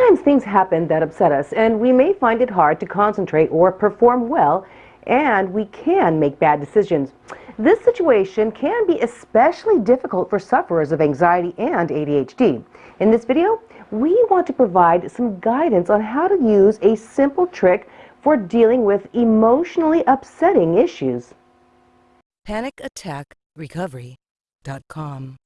Sometimes things happen that upset us, and we may find it hard to concentrate or perform well, and we can make bad decisions. This situation can be especially difficult for sufferers of anxiety and ADHD. In this video, we want to provide some guidance on how to use a simple trick for dealing with emotionally upsetting issues. PanicAttackRecovery.com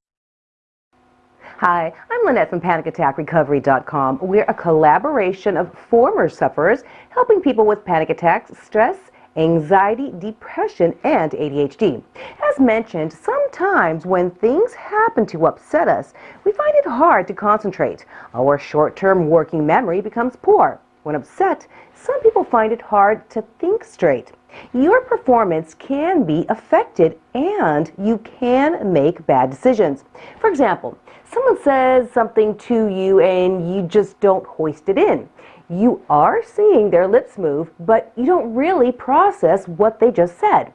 Hi, I'm Lynette from PanicAttackRecovery.com. We're a collaboration of former sufferers helping people with panic attacks, stress, anxiety, depression, and ADHD. As mentioned, sometimes when things happen to upset us, we find it hard to concentrate. Our short-term working memory becomes poor. When upset, some people find it hard to think straight. Your performance can be affected and you can make bad decisions. For example, someone says something to you and you just don't hoist it in. You are seeing their lips move, but you don't really process what they just said.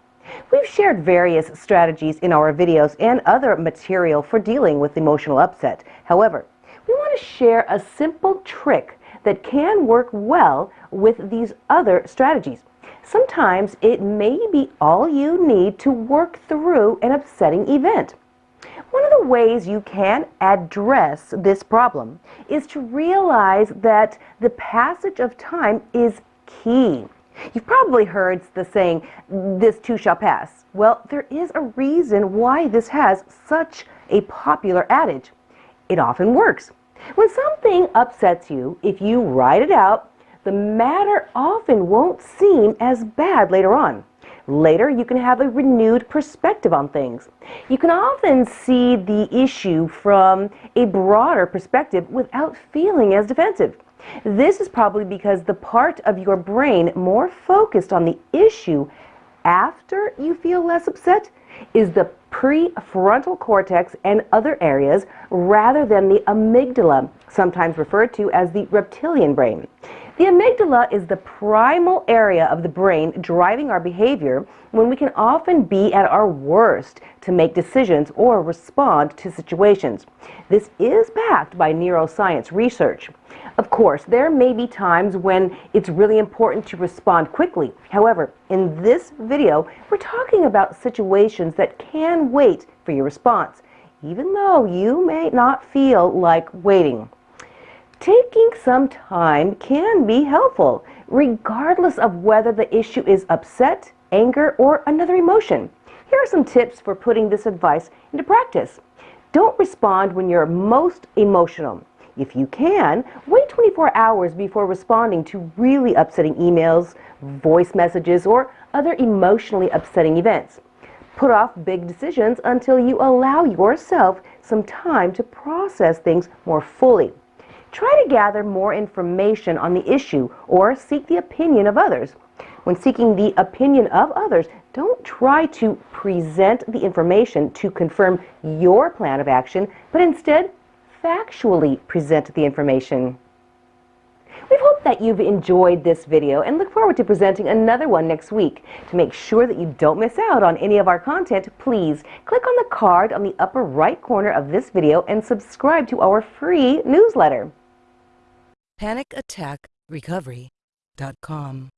We've shared various strategies in our videos and other material for dealing with emotional upset. However, we want to share a simple trick that can work well with these other strategies. Sometimes it may be all you need to work through an upsetting event. One of the ways you can address this problem is to realize that the passage of time is key. You've probably heard the saying, this too shall pass. Well, there is a reason why this has such a popular adage. It often works. When something upsets you, if you write it out, the matter often won't seem as bad later on. Later, you can have a renewed perspective on things. You can often see the issue from a broader perspective without feeling as defensive. This is probably because the part of your brain more focused on the issue after you feel less upset is the prefrontal cortex and other areas rather than the amygdala, sometimes referred to as the reptilian brain. The amygdala is the primal area of the brain driving our behavior when we can often be at our worst to make decisions or respond to situations. This is backed by neuroscience research. Of course, there may be times when it's really important to respond quickly. However, in this video, we're talking about situations that can wait for your response, even though you may not feel like waiting. Taking some time can be helpful, regardless of whether the issue is upset, anger, or another emotion. Here are some tips for putting this advice into practice. Don't respond when you're most emotional. If you can, wait 24 hours before responding to really upsetting emails, voice messages, or other emotionally upsetting events. Put off big decisions until you allow yourself some time to process things more fully. Try to gather more information on the issue or seek the opinion of others. When seeking the opinion of others, don't try to present the information to confirm your plan of action, but instead factually present the information. We hope that you've enjoyed this video and look forward to presenting another one next week. To make sure that you don't miss out on any of our content, please click on the card on the upper right corner of this video and subscribe to our free newsletter. PanicAttackRecovery.com